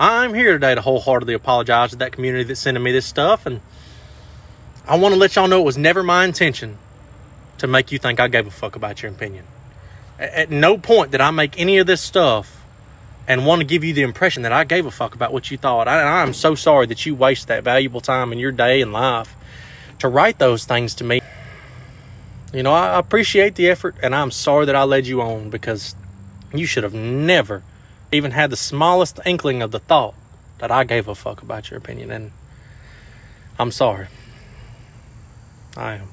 I'm here today to wholeheartedly apologize to that community that's sending me this stuff. And I want to let y'all know it was never my intention to make you think I gave a fuck about your opinion. At no point did I make any of this stuff and want to give you the impression that I gave a fuck about what you thought. I, I'm so sorry that you waste that valuable time in your day and life to write those things to me. You know, I appreciate the effort and I'm sorry that I led you on because you should have never even had the smallest inkling of the thought that I gave a fuck about your opinion. And I'm sorry. I am.